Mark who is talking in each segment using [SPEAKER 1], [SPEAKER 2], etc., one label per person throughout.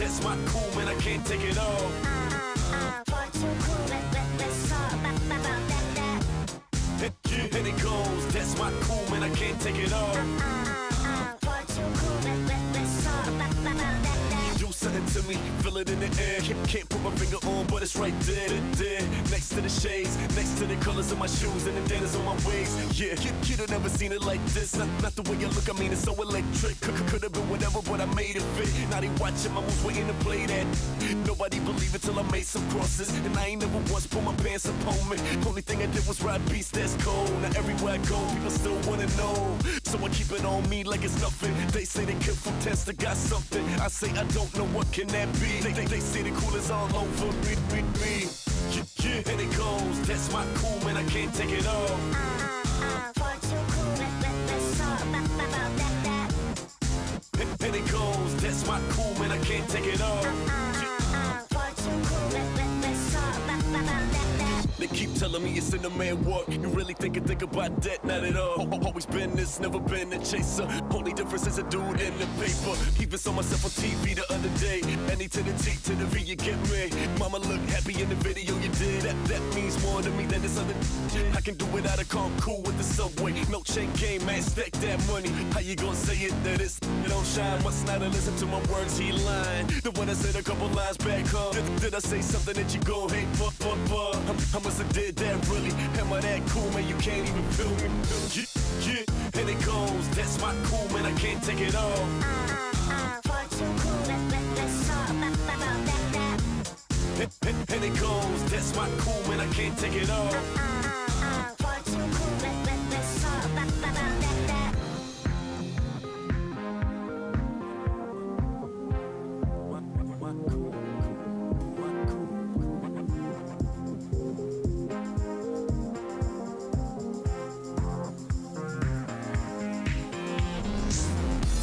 [SPEAKER 1] that's my cool, man, I can't take it all.
[SPEAKER 2] Far too cool, let, let, let's talk about, that, that.
[SPEAKER 1] And it goes, that's my cool, man, I can't take it all. Something to me, feel it in the air. Can't, can't put my finger on, but it's right there, there. Next to the shades, next to the colors of my shoes and the denters on my waist. Yeah, kid, kid have never seen it like this. Not, not the way you look, I mean it's so electric. Could, could have been whatever, but I made it fit. Now they watching my moves, waiting to play that. Nobody believe it till I made some crosses, and I ain't never once put my pants up on me. Only thing I did was ride beats that's cold. Now everywhere I go, people still wanna know. So I keep it on me like it's nothing. They say they come from test, I got something. I say I don't know what can that be. They, they, they say the cool is all over me, me, me. Yeah, yeah, and it goes. That's my cool, man. I can't take it all.
[SPEAKER 2] Far too cool, let, let, let's talk about, about that, that.
[SPEAKER 1] And, and it goes. That's my cool, man. I can't take it all.
[SPEAKER 2] Far too cool, let, let, let's talk about, about that.
[SPEAKER 1] They keep telling me it's in the man work. You really think I think about that? Not at all. Always been this, never been a chaser. Only difference is a dude in the paper. Even saw myself on TV the other day. Any to the T to the V, you get me. Mama look happy in the video you did. That that means more to me than this other. I can do it out of cool with the subway. No chain game, man, stack that money. How you gonna say it that it's it don't shine? Must not have listened to my words, he lying. The one I said a couple lines back, huh? Did I say something that you gon' hate? Fuck, fuck, fuck. I, I must have did that really. Am I that cool, man? You can't even feel me. Yeah, yeah, and it goes. That's my cool, man. I can't take it.
[SPEAKER 2] Far too cool, let, let, let's talk about, that.
[SPEAKER 1] And, and, it goes. That's my cool, man. I can't take it all.
[SPEAKER 2] Far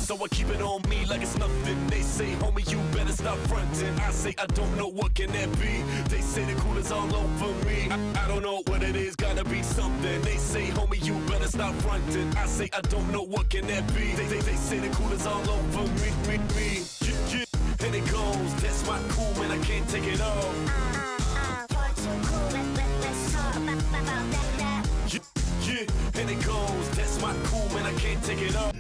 [SPEAKER 1] So I keep it on me like it's nothing. They say, homie, you better stop fronting. I say, I don't know what can that be. They say the cool is all over me. I, I don't know what it is, gotta be something. They say, homie, you better stop fronting. I say, I don't know what can that be. They, they, they say the cool is all over me, me, me. Yeah, yeah, and it goes. That's my cool, man. I can't take it
[SPEAKER 2] that.
[SPEAKER 1] Yeah, and it goes. That's my cool, man. I can't take it all.